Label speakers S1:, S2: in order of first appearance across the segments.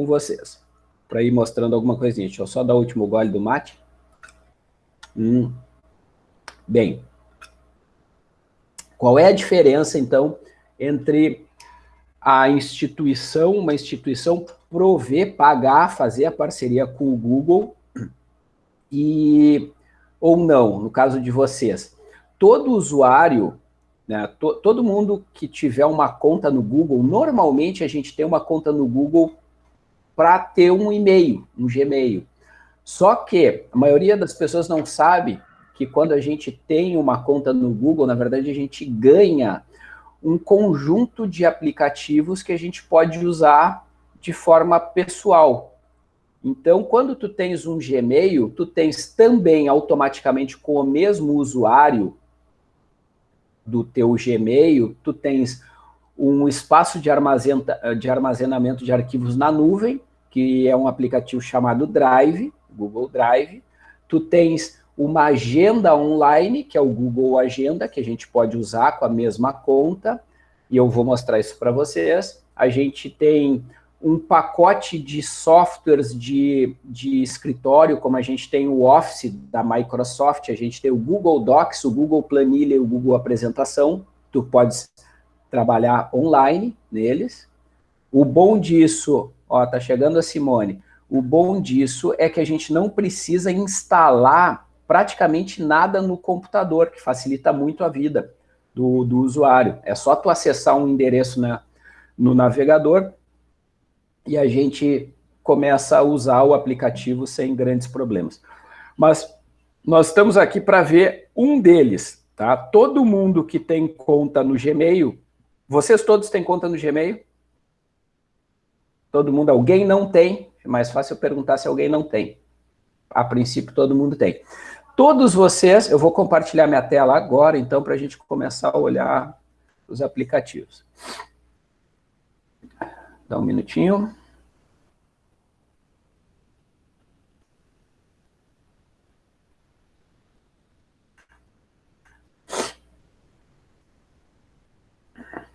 S1: com vocês, para ir mostrando alguma coisinha. Deixa eu só dar o último gole do mate. Hum. Bem, qual é a diferença, então, entre a instituição, uma instituição prover, pagar, fazer a parceria com o Google e ou não, no caso de vocês. Todo usuário, né, to, todo mundo que tiver uma conta no Google, normalmente a gente tem uma conta no Google para ter um e-mail, um Gmail. Só que a maioria das pessoas não sabe que quando a gente tem uma conta no Google, na verdade a gente ganha um conjunto de aplicativos que a gente pode usar de forma pessoal. Então, quando tu tens um Gmail, tu tens também automaticamente com o mesmo usuário do teu Gmail, tu tens um espaço de, de armazenamento de arquivos na nuvem, que é um aplicativo chamado Drive, Google Drive. Tu tens uma agenda online, que é o Google Agenda, que a gente pode usar com a mesma conta, e eu vou mostrar isso para vocês. A gente tem um pacote de softwares de, de escritório, como a gente tem o Office da Microsoft, a gente tem o Google Docs, o Google Planilha e o Google Apresentação, tu podes trabalhar online neles. O bom disso, ó, tá chegando a Simone, o bom disso é que a gente não precisa instalar praticamente nada no computador, que facilita muito a vida do, do usuário. É só tu acessar um endereço na, no navegador, e a gente começa a usar o aplicativo sem grandes problemas. Mas nós estamos aqui para ver um deles, tá? Todo mundo que tem conta no Gmail, vocês todos têm conta no Gmail? Todo mundo, alguém não tem, é mais fácil eu perguntar se alguém não tem. A princípio, todo mundo tem. Todos vocês, eu vou compartilhar minha tela agora, então, para a gente começar a olhar os aplicativos. Dá um minutinho.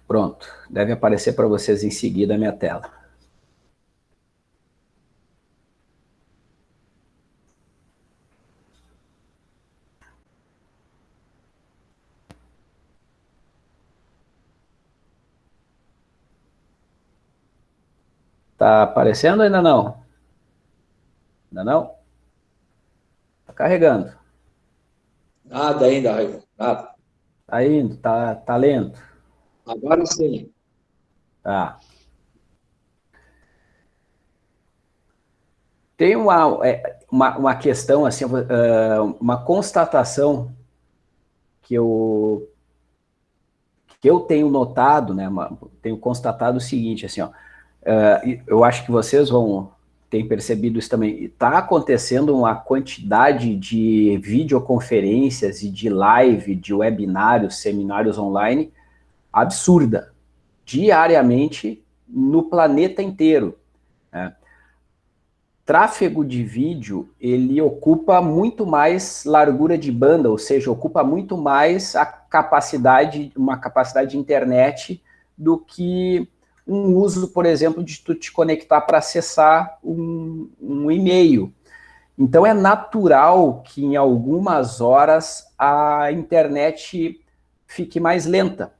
S1: Pronto, deve aparecer para vocês em seguida a minha tela. Tá aparecendo ainda não? Ainda não? Tá carregando.
S2: Nada ainda, Raimundo, nada.
S1: Tá indo, tá, tá lento.
S2: Agora sim.
S1: Tá. Tem uma, é, uma, uma questão, assim, uma constatação que eu, que eu tenho notado, né, tenho constatado o seguinte, assim, ó, Uh, eu acho que vocês vão ter percebido isso também. Está acontecendo uma quantidade de videoconferências e de live, de webinários, seminários online absurda, diariamente no planeta inteiro. Né? Tráfego de vídeo, ele ocupa muito mais largura de banda, ou seja, ocupa muito mais a capacidade, uma capacidade de internet do que um uso, por exemplo, de tu te conectar para acessar um, um e-mail. Então é natural que em algumas horas a internet fique mais lenta.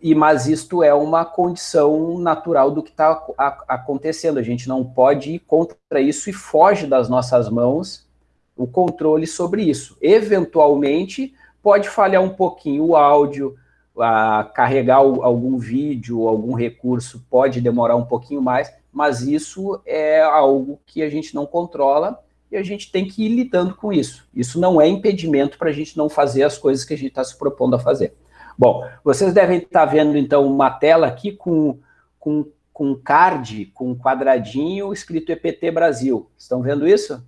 S1: E, mas isto é uma condição natural do que está acontecendo. A gente não pode ir contra isso e foge das nossas mãos o controle sobre isso. Eventualmente, pode falhar um pouquinho o áudio, a carregar algum vídeo, algum recurso pode demorar um pouquinho mais, mas isso é algo que a gente não controla e a gente tem que ir lidando com isso. Isso não é impedimento para a gente não fazer as coisas que a gente está se propondo a fazer. Bom, vocês devem estar tá vendo, então, uma tela aqui com, com, com card, com quadradinho escrito EPT Brasil. Estão vendo isso?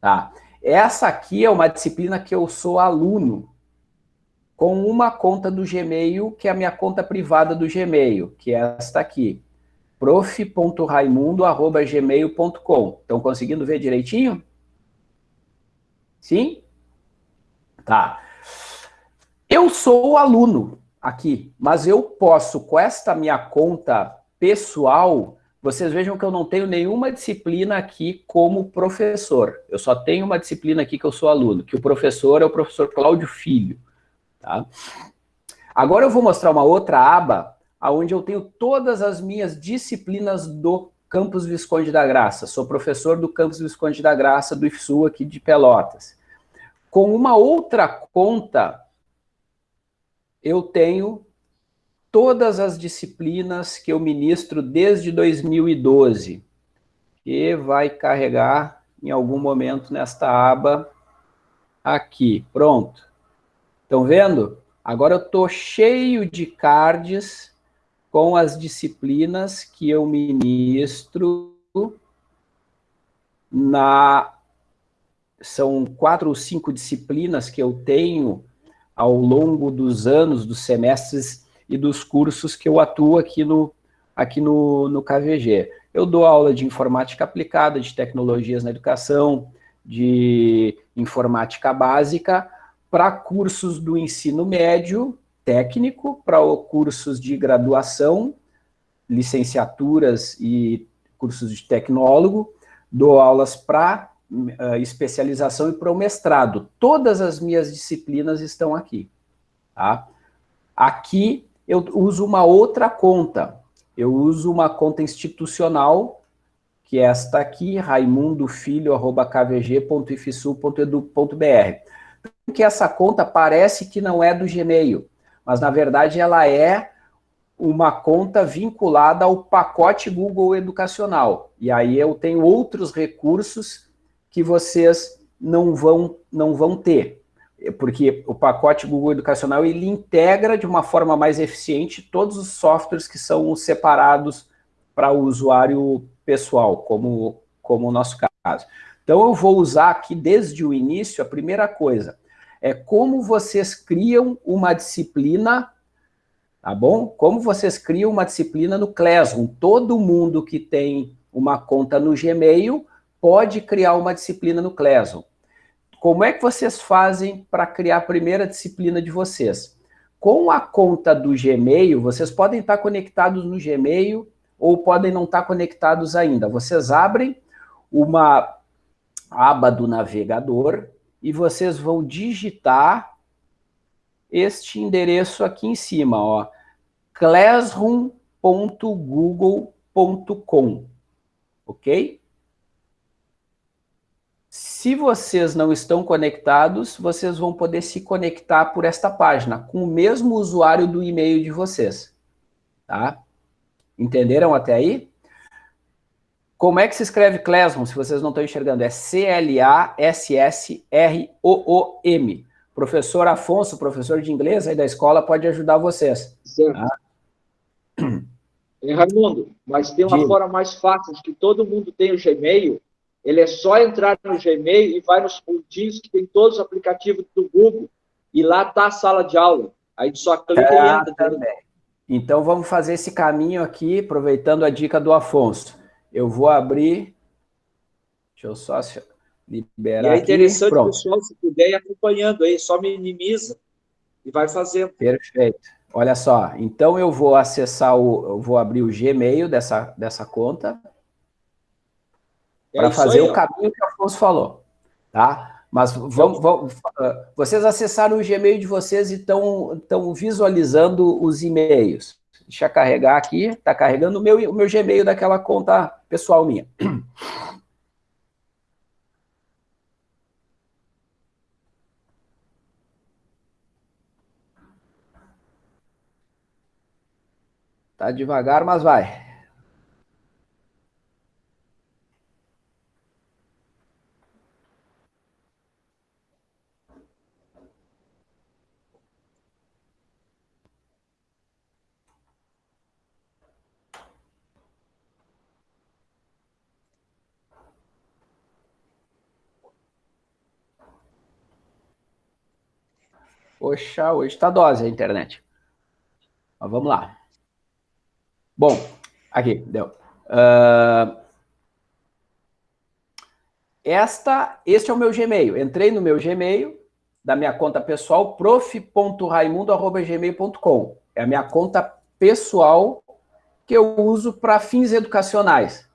S1: Tá. Essa aqui é uma disciplina que eu sou aluno, com uma conta do Gmail, que é a minha conta privada do Gmail, que é esta aqui, prof.raimundo.gmail.com. Estão conseguindo ver direitinho? Sim? Tá. Eu sou aluno aqui, mas eu posso, com esta minha conta pessoal, vocês vejam que eu não tenho nenhuma disciplina aqui como professor. Eu só tenho uma disciplina aqui que eu sou aluno, que o professor é o professor Cláudio Filho. Tá? Agora eu vou mostrar uma outra aba, onde eu tenho todas as minhas disciplinas do Campus Visconde da Graça. Sou professor do Campus Visconde da Graça, do IFSU aqui de Pelotas. Com uma outra conta, eu tenho todas as disciplinas que eu ministro desde 2012, que vai carregar em algum momento nesta aba aqui. Pronto. Estão vendo? Agora eu estou cheio de cards com as disciplinas que eu ministro na... São quatro ou cinco disciplinas que eu tenho ao longo dos anos, dos semestres e dos cursos que eu atuo aqui no, aqui no, no KVG. Eu dou aula de informática aplicada, de tecnologias na educação, de informática básica, para cursos do ensino médio técnico, para cursos de graduação, licenciaturas e cursos de tecnólogo, dou aulas para uh, especialização e para o mestrado. Todas as minhas disciplinas estão aqui. Tá? Aqui eu uso uma outra conta. Eu uso uma conta institucional, que é esta aqui, raimundofilho.kvg.ifsu.edu.br. Que essa conta parece que não é do Gmail, mas na verdade ela é uma conta vinculada ao pacote Google Educacional. E aí eu tenho outros recursos que vocês não vão, não vão ter porque o pacote Google Educacional ele integra de uma forma mais eficiente todos os softwares que são separados para o usuário pessoal, como, como o nosso caso. Então eu vou usar aqui desde o início, a primeira coisa, é como vocês criam uma disciplina, tá bom? Como vocês criam uma disciplina no Classroom. Todo mundo que tem uma conta no Gmail pode criar uma disciplina no Classroom. Como é que vocês fazem para criar a primeira disciplina de vocês? Com a conta do Gmail, vocês podem estar conectados no Gmail ou podem não estar conectados ainda. Vocês abrem uma aba do navegador e vocês vão digitar este endereço aqui em cima, ó, classroom.google.com, ok? Se vocês não estão conectados, vocês vão poder se conectar por esta página, com o mesmo usuário do e-mail de vocês. Tá? Entenderam até aí? Como é que se escreve Classroom, se vocês não estão enxergando? É C-L-A-S-S-R-O-O-M. Professor Afonso, professor de inglês aí da escola, pode ajudar vocês.
S2: Certo. Tá? É, Raimundo, mas tem uma Digo. forma mais fácil, que todo mundo tem o Gmail, ele é só entrar no Gmail e vai nos pontinhos que tem todos os aplicativos do Google e lá está a sala de aula. Aí só clica é, e entra.
S1: Também. Então vamos fazer esse caminho aqui, aproveitando a dica do Afonso. Eu vou abrir, deixa eu só liberar
S2: e é interessante, aqui. Pronto. pessoal, se puder ir acompanhando aí, só minimiza e vai fazendo.
S1: Perfeito. Olha só, então eu vou acessar o, eu vou abrir o Gmail dessa, dessa conta, é para fazer aí, o caminho que o Afonso falou, tá? Mas vamos, vamos, ah, vocês acessaram o Gmail de vocês e estão visualizando os e-mails. Deixa eu carregar aqui, está carregando o meu, o meu Gmail daquela conta pessoal minha. Tá devagar, mas vai. Poxa, hoje está dose a internet. Mas vamos lá. Bom, aqui, deu. Uh, esta, este é o meu Gmail. Entrei no meu Gmail, da minha conta pessoal, prof.raimundo.gmail.com. É a minha conta pessoal que eu uso para fins educacionais.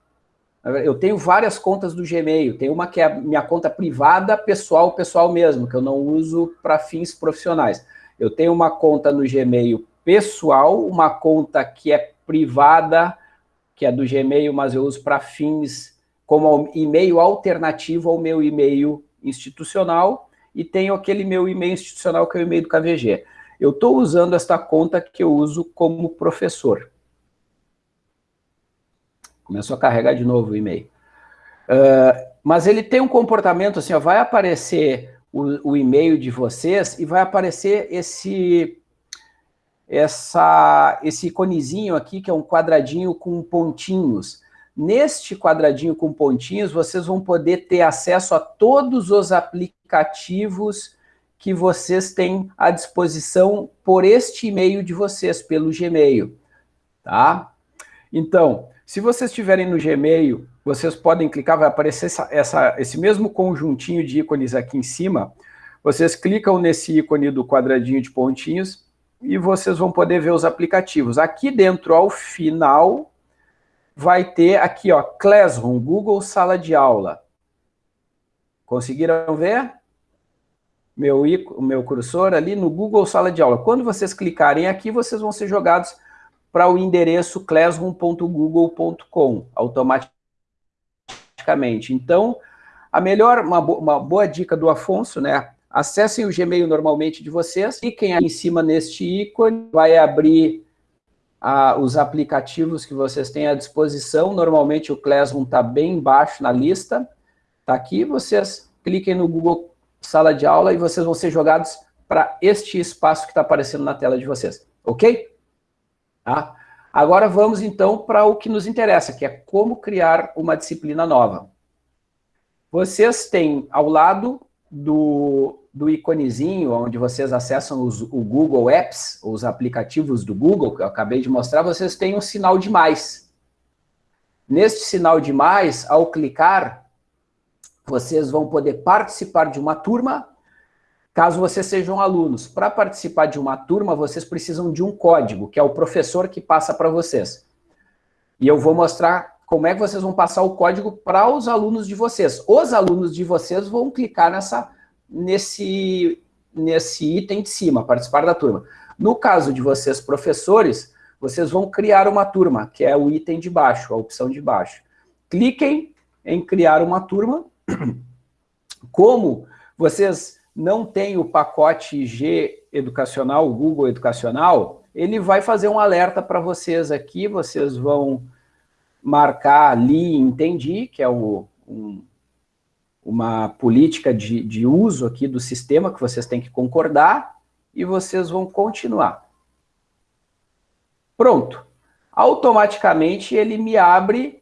S1: Eu tenho várias contas do Gmail. Tem uma que é minha conta privada, pessoal, pessoal mesmo, que eu não uso para fins profissionais. Eu tenho uma conta no Gmail pessoal, uma conta que é privada, que é do Gmail, mas eu uso para fins como e-mail alternativo ao meu e-mail institucional, e tenho aquele meu e-mail institucional que é o e-mail do KVG. Eu estou usando esta conta que eu uso como professor. Começou a carregar de novo o e-mail. Uh, mas ele tem um comportamento assim, ó, vai aparecer o, o e-mail de vocês e vai aparecer esse, essa, esse iconezinho aqui, que é um quadradinho com pontinhos. Neste quadradinho com pontinhos, vocês vão poder ter acesso a todos os aplicativos que vocês têm à disposição por este e-mail de vocês, pelo Gmail, tá? Então, se vocês estiverem no Gmail, vocês podem clicar, vai aparecer essa, essa, esse mesmo conjuntinho de ícones aqui em cima. Vocês clicam nesse ícone do quadradinho de pontinhos e vocês vão poder ver os aplicativos. Aqui dentro, ao final, vai ter aqui, ó, Classroom, Google Sala de Aula. Conseguiram ver? Meu, meu cursor ali no Google Sala de Aula. Quando vocês clicarem aqui, vocês vão ser jogados para o endereço classroom.google.com automaticamente. Então, a melhor, uma, bo uma, boa dica do Afonso, né? Acessem o Gmail normalmente de vocês, cliquem aí em cima neste ícone, vai abrir ah, os aplicativos que vocês têm à disposição. Normalmente o Classroom está bem embaixo na lista. Está aqui, vocês cliquem no Google Sala de Aula e vocês vão ser jogados para este espaço que está aparecendo na tela de vocês. Ok? Tá? Agora vamos, então, para o que nos interessa, que é como criar uma disciplina nova. Vocês têm ao lado do, do iconezinho, onde vocês acessam os, o Google Apps, os aplicativos do Google, que eu acabei de mostrar, vocês têm um sinal de mais. Neste sinal de mais, ao clicar, vocês vão poder participar de uma turma caso vocês sejam alunos. Para participar de uma turma, vocês precisam de um código, que é o professor que passa para vocês. E eu vou mostrar como é que vocês vão passar o código para os alunos de vocês. Os alunos de vocês vão clicar nessa, nesse, nesse item de cima, participar da turma. No caso de vocês, professores, vocês vão criar uma turma, que é o item de baixo, a opção de baixo. Cliquem em criar uma turma. Como vocês não tem o pacote G educacional, o Google Educacional, ele vai fazer um alerta para vocês aqui, vocês vão marcar ali entendi, que é o, um, uma política de, de uso aqui do sistema que vocês têm que concordar, e vocês vão continuar. Pronto. Automaticamente ele me abre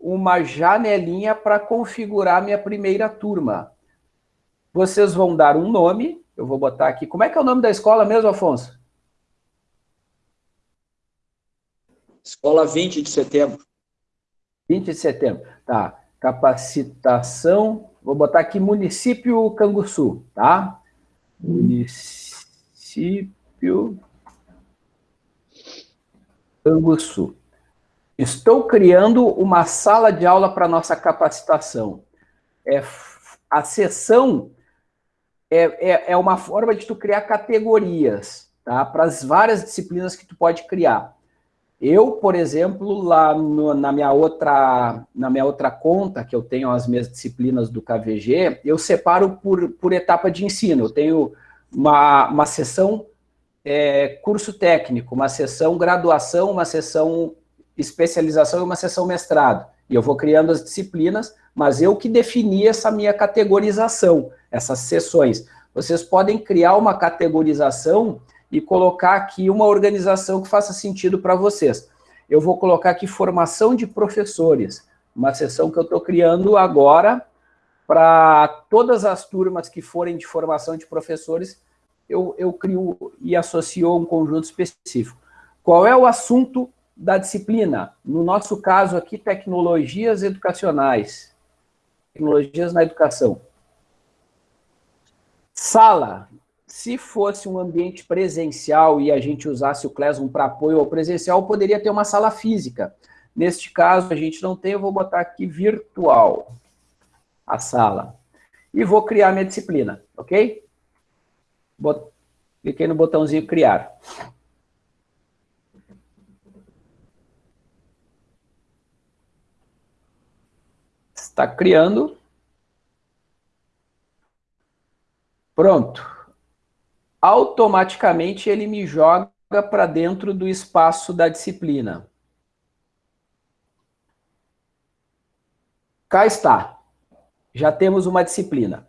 S1: uma janelinha para configurar minha primeira turma. Vocês vão dar um nome, eu vou botar aqui. Como é que é o nome da escola mesmo, Afonso?
S2: Escola 20 de setembro.
S1: 20 de setembro, tá. Capacitação, vou botar aqui município Canguçu, tá? Município Canguçu. Estou criando uma sala de aula para nossa capacitação. É, a sessão é, é, é uma forma de tu criar categorias, tá? Para as várias disciplinas que tu pode criar. Eu, por exemplo, lá no, na, minha outra, na minha outra conta, que eu tenho as minhas disciplinas do KVG, eu separo por, por etapa de ensino. Eu tenho uma, uma sessão é, curso técnico, uma sessão graduação, uma sessão especialização e uma sessão mestrado. E eu vou criando as disciplinas, mas eu que defini essa minha categorização essas sessões. Vocês podem criar uma categorização e colocar aqui uma organização que faça sentido para vocês. Eu vou colocar aqui formação de professores, uma sessão que eu estou criando agora para todas as turmas que forem de formação de professores, eu, eu crio e associo um conjunto específico. Qual é o assunto da disciplina? No nosso caso aqui, tecnologias educacionais. Tecnologias na educação. Sala, se fosse um ambiente presencial e a gente usasse o Classroom para apoio ao presencial, poderia ter uma sala física. Neste caso, a gente não tem, eu vou botar aqui virtual, a sala. E vou criar minha disciplina, ok? Bot... Cliquei no botãozinho criar. Está criando. Pronto automaticamente ele me joga para dentro do espaço da disciplina. Cá está. Já temos uma disciplina.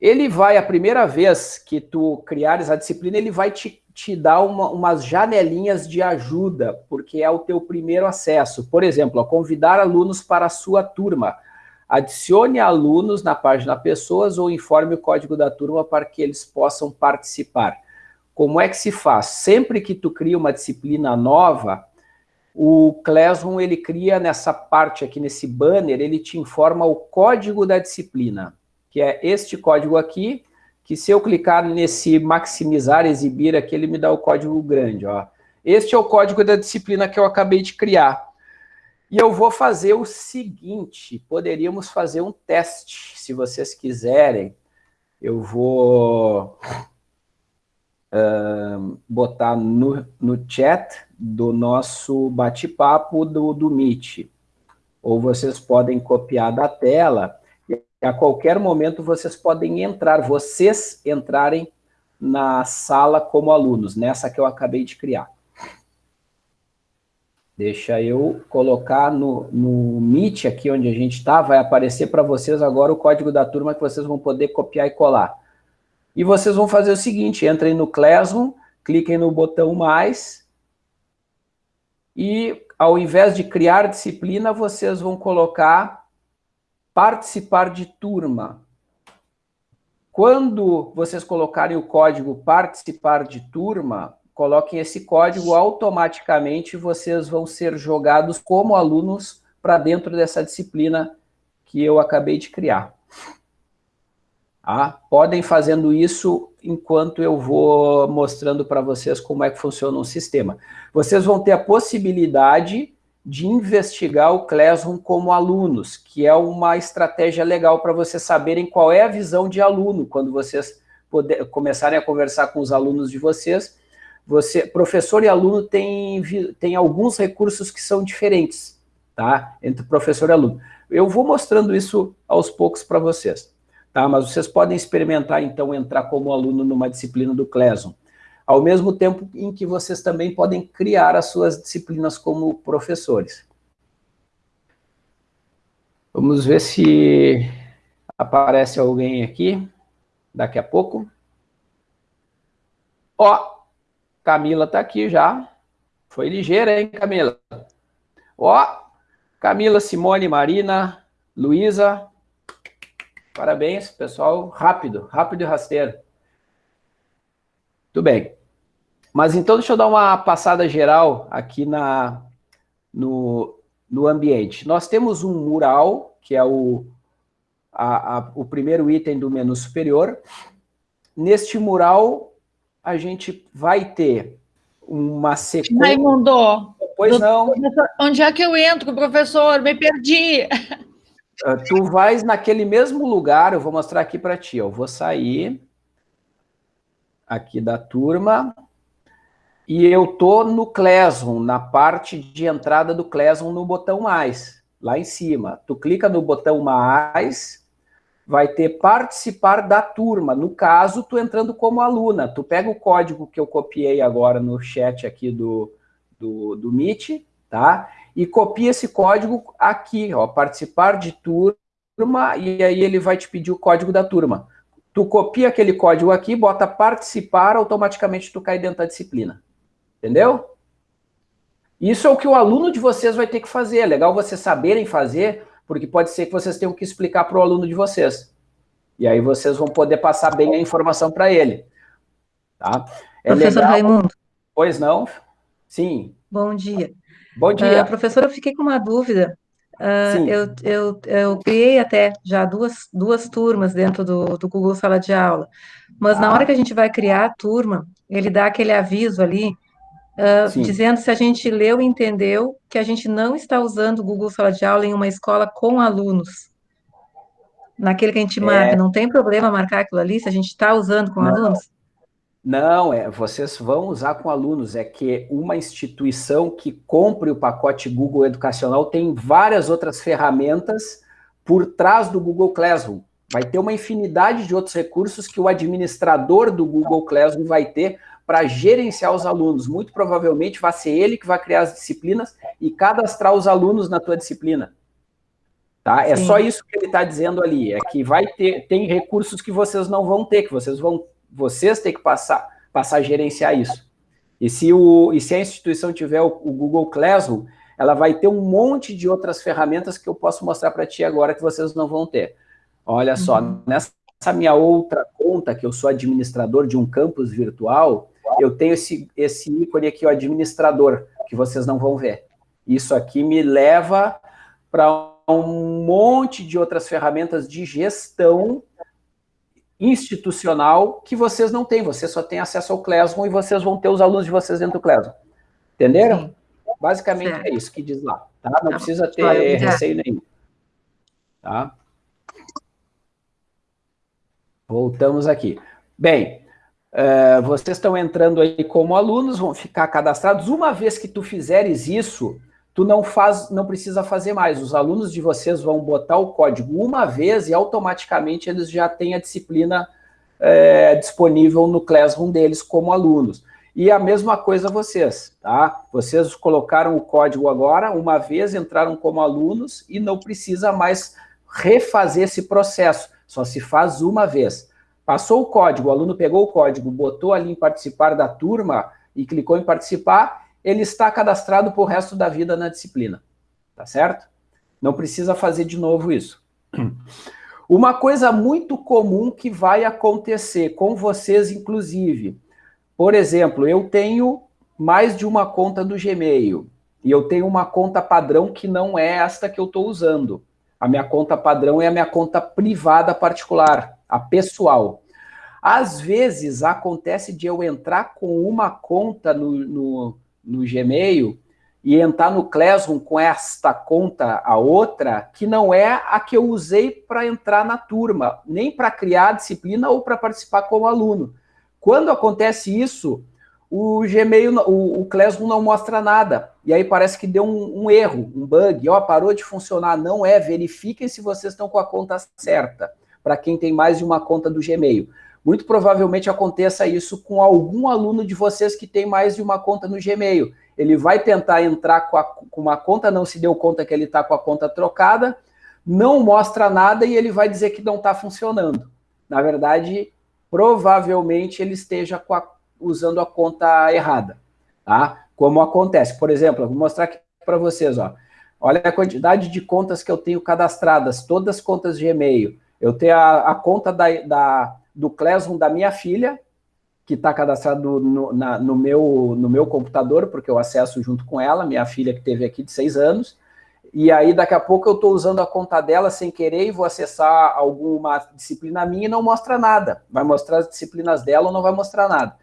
S1: Ele vai, a primeira vez que tu criares a disciplina, ele vai te, te dar uma, umas janelinhas de ajuda, porque é o teu primeiro acesso. Por exemplo, convidar alunos para a sua turma. Adicione alunos na página Pessoas ou informe o código da turma para que eles possam participar. Como é que se faz? Sempre que tu cria uma disciplina nova, o Classroom, ele cria nessa parte aqui, nesse banner, ele te informa o código da disciplina, que é este código aqui, que se eu clicar nesse maximizar, exibir aqui, ele me dá o código grande, ó. Este é o código da disciplina que eu acabei de criar. E eu vou fazer o seguinte, poderíamos fazer um teste, se vocês quiserem. Eu vou uh, botar no, no chat do nosso bate-papo do, do Meet. Ou vocês podem copiar da tela, a qualquer momento vocês podem entrar, vocês entrarem na sala como alunos, nessa que eu acabei de criar. Deixa eu colocar no, no Meet, aqui onde a gente está, vai aparecer para vocês agora o código da turma que vocês vão poder copiar e colar. E vocês vão fazer o seguinte, entrem no Classroom, cliquem no botão mais, e ao invés de criar disciplina, vocês vão colocar participar de turma. Quando vocês colocarem o código participar de turma, coloquem esse código, automaticamente vocês vão ser jogados como alunos para dentro dessa disciplina que eu acabei de criar. Ah, podem fazendo isso enquanto eu vou mostrando para vocês como é que funciona o sistema. Vocês vão ter a possibilidade de investigar o Classroom como alunos, que é uma estratégia legal para vocês saberem qual é a visão de aluno, quando vocês poder, começarem a conversar com os alunos de vocês, você, professor e aluno tem, tem alguns recursos que são diferentes, tá? Entre professor e aluno. Eu vou mostrando isso aos poucos para vocês, tá? Mas vocês podem experimentar, então, entrar como aluno numa disciplina do Classroom, ao mesmo tempo em que vocês também podem criar as suas disciplinas como professores. Vamos ver se aparece alguém aqui daqui a pouco. Ó, Camila está aqui já. Foi ligeira, hein, Camila? Ó, Camila, Simone, Marina, Luísa. Parabéns, pessoal. Rápido, rápido e rasteiro. Tudo bem. Mas então, deixa eu dar uma passada geral aqui na, no, no ambiente. Nós temos um mural, que é o, a, a, o primeiro item do menu superior. Neste mural, a gente vai ter uma sequência...
S3: Raimundo, pois não. Onde é que eu entro, professor? Me perdi.
S1: Uh, tu vais naquele mesmo lugar, eu vou mostrar aqui para ti. Eu vou sair aqui da turma e eu tô no Classroom, na parte de entrada do Classroom no botão mais, lá em cima. Tu clica no botão mais vai ter participar da turma. No caso, tu entrando como aluna. Tu pega o código que eu copiei agora no chat aqui do, do, do Meet, tá? E copia esse código aqui, ó, participar de turma, e aí ele vai te pedir o código da turma. Tu copia aquele código aqui, bota participar, automaticamente tu cai dentro da disciplina. Entendeu? Isso é o que o aluno de vocês vai ter que fazer. É legal vocês saberem fazer, porque pode ser que vocês tenham que explicar para o aluno de vocês. E aí vocês vão poder passar bem a informação para ele. Tá?
S4: É Professor legal... Raimundo.
S1: Pois não? Sim.
S4: Bom dia.
S1: Bom dia.
S4: Uh, professor, eu fiquei com uma dúvida. Uh, eu, eu, eu criei até já duas, duas turmas dentro do, do Google Sala de Aula, mas ah. na hora que a gente vai criar a turma, ele dá aquele aviso ali, uh, dizendo se a gente leu e entendeu que a gente não está usando o Google Sala de Aula em uma escola com alunos. Naquele que a gente marca, é... não tem problema marcar aquilo ali se a gente está usando com não. alunos?
S1: Não, é, vocês vão usar com alunos. É que uma instituição que compre o pacote Google Educacional tem várias outras ferramentas por trás do Google Classroom. Vai ter uma infinidade de outros recursos que o administrador do Google Classroom vai ter para gerenciar os alunos. Muito provavelmente vai ser ele que vai criar as disciplinas e cadastrar os alunos na tua disciplina. Tá? É só isso que ele está dizendo ali, é que vai ter, tem recursos que vocês não vão ter, que vocês vão vocês têm que passar, passar a gerenciar isso. E se, o, e se a instituição tiver o, o Google Classroom, ela vai ter um monte de outras ferramentas que eu posso mostrar para ti agora que vocês não vão ter. Olha só, uhum. nessa minha outra conta, que eu sou administrador de um campus virtual, eu tenho esse, esse ícone aqui, o administrador, que vocês não vão ver. Isso aqui me leva para um monte de outras ferramentas de gestão institucional que vocês não têm. Vocês só têm acesso ao Classroom e vocês vão ter os alunos de vocês dentro do Classroom. Entenderam? Sim. Basicamente certo. é isso que diz lá. Tá? Não tá. precisa ter receio nenhum. Tá? Voltamos aqui. Bem, uh, vocês estão entrando aí como alunos, vão ficar cadastrados. Uma vez que tu fizeres isso, tu não, faz, não precisa fazer mais. Os alunos de vocês vão botar o código uma vez e automaticamente eles já têm a disciplina é, disponível no Classroom deles como alunos. E a mesma coisa vocês, tá? Vocês colocaram o código agora, uma vez entraram como alunos e não precisa mais refazer esse processo, só se faz uma vez. Passou o código, o aluno pegou o código, botou ali em participar da turma e clicou em participar, ele está cadastrado para o resto da vida na disciplina, tá certo? Não precisa fazer de novo isso. Uma coisa muito comum que vai acontecer com vocês, inclusive, por exemplo, eu tenho mais de uma conta do Gmail, e eu tenho uma conta padrão que não é esta que eu estou usando. A minha conta padrão é a minha conta privada particular, a pessoal. Às vezes acontece de eu entrar com uma conta no, no, no Gmail e entrar no Classroom com esta conta, a outra, que não é a que eu usei para entrar na turma, nem para criar a disciplina ou para participar como aluno. Quando acontece isso, o Gmail, o, o Classroom não mostra nada. E aí parece que deu um, um erro, um bug. Ó, parou de funcionar. Não é, verifiquem se vocês estão com a conta certa, para quem tem mais de uma conta do Gmail muito provavelmente aconteça isso com algum aluno de vocês que tem mais de uma conta no Gmail. Ele vai tentar entrar com, a, com uma conta, não se deu conta que ele está com a conta trocada, não mostra nada e ele vai dizer que não está funcionando. Na verdade, provavelmente ele esteja a, usando a conta errada, tá? Como acontece. Por exemplo, eu vou mostrar aqui para vocês, ó. Olha a quantidade de contas que eu tenho cadastradas, todas as contas de e-mail. Eu tenho a, a conta da, da do Classroom da minha filha, que está cadastrado no, na, no, meu, no meu computador, porque eu acesso junto com ela, minha filha que teve aqui de seis anos, e aí daqui a pouco eu estou usando a conta dela sem querer e vou acessar alguma disciplina minha e não mostra nada. Vai mostrar as disciplinas dela ou não vai mostrar nada.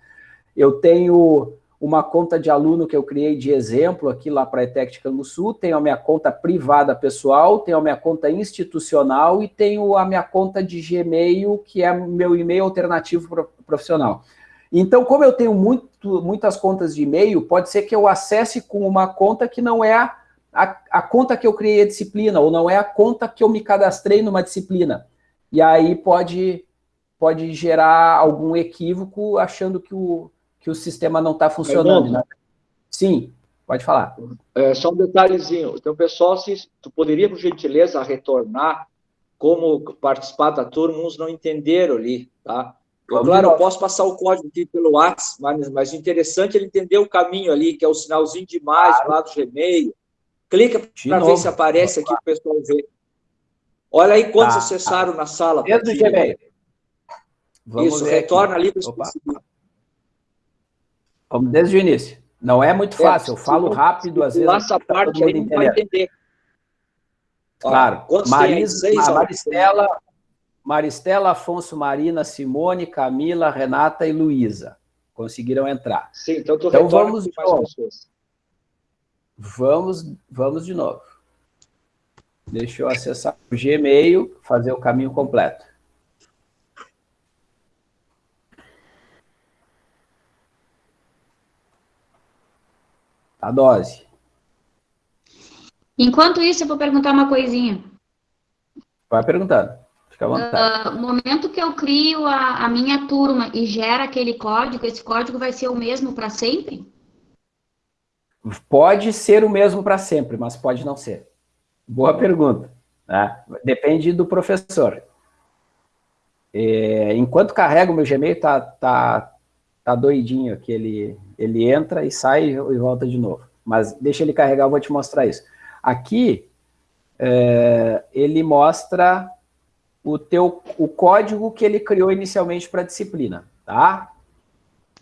S1: Eu tenho uma conta de aluno que eu criei de exemplo aqui lá para a ETEC de Canguçu, tenho a minha conta privada pessoal, tenho a minha conta institucional e tenho a minha conta de Gmail, que é meu e-mail alternativo profissional. Então, como eu tenho muito, muitas contas de e-mail, pode ser que eu acesse com uma conta que não é a, a, conta que eu criei a disciplina, ou não é a conta que eu me cadastrei numa disciplina. E aí pode, pode gerar algum equívoco achando que o, que o sistema não está funcionando. Né? Sim, pode falar.
S2: É, só um detalhezinho. Então, pessoal, se tu poderia, por gentileza, retornar como participar da turma, uns não entenderam ali, tá? Eu, claro, eu posso passar o código aqui pelo WhatsApp, mas, mas interessante é ele entender o caminho ali, que é o sinalzinho de mais claro. lá do Gmail. Clica para ver se aparece aqui para o pessoal ver. Olha aí quantos tá. acessaram na sala.
S1: Dentro do Gmail.
S2: Vamos Isso, retorna aqui. ali para
S1: Vamos desde o início. Não é muito é, fácil, eu falo rápido, às vezes.
S2: Essa parte aí não vai entender.
S1: Claro. Marisa, Maristela, Maristela, Afonso, Marina, Simone, Camila, Renata e Luísa. Conseguiram entrar.
S2: Sim, então tu então vamos de novo.
S1: Vamos, vamos de novo. Deixa eu acessar o Gmail, fazer o caminho completo. A dose.
S5: Enquanto isso, eu vou perguntar uma coisinha.
S1: Vai perguntando. Fica à vontade.
S5: Uh, no momento que eu crio a, a minha turma e gera aquele código, esse código vai ser o mesmo para sempre?
S1: Pode ser o mesmo para sempre, mas pode não ser. Boa pergunta. Né? Depende do professor. É, enquanto carrega o meu Gmail, tá, tá, tá doidinho que ele, entra e sai e volta de novo. Mas deixa ele carregar, eu vou te mostrar isso. Aqui, é, ele mostra o, teu, o código que ele criou inicialmente para a disciplina, tá?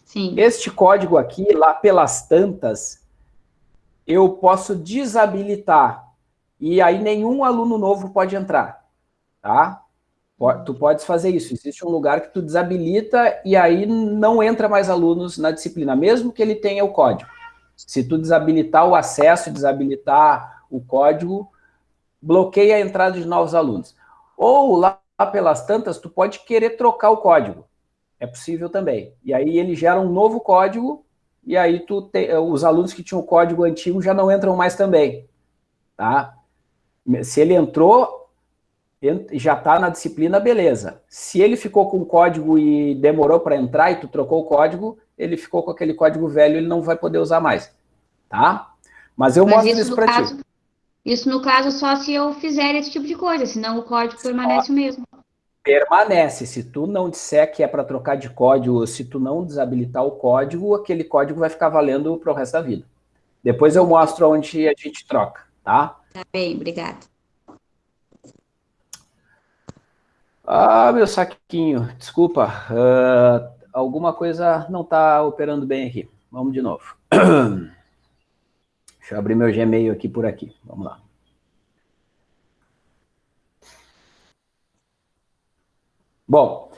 S5: Sim.
S1: Este código aqui, lá pelas tantas, eu posso desabilitar, e aí nenhum aluno novo pode entrar, tá? Tu podes fazer isso, existe um lugar que tu desabilita e aí não entra mais alunos na disciplina, mesmo que ele tenha o código. Se tu desabilitar o acesso, desabilitar o código bloqueia a entrada de novos alunos. Ou lá pelas tantas, tu pode querer trocar o código. É possível também. E aí ele gera um novo código e aí tu te, os alunos que tinham o código antigo já não entram mais também. Tá? Se ele entrou, já está na disciplina, beleza. Se ele ficou com o código e demorou para entrar e tu trocou o código, ele ficou com aquele código velho, ele não vai poder usar mais. Tá? Mas eu Mas mostro isso, isso para ti.
S5: Isso no caso só se eu fizer esse tipo de coisa, senão o código permanece o mesmo.
S1: Permanece. Se tu não disser que é para trocar de código, se tu não desabilitar o código, aquele código vai ficar valendo para o resto da vida. Depois eu mostro onde a gente troca, tá?
S5: Tá bem, obrigada.
S1: Ah, meu saquinho, desculpa. Uh, alguma coisa não está operando bem aqui. Vamos de novo. Deixa eu abrir meu Gmail aqui por aqui. Vamos lá. Bom,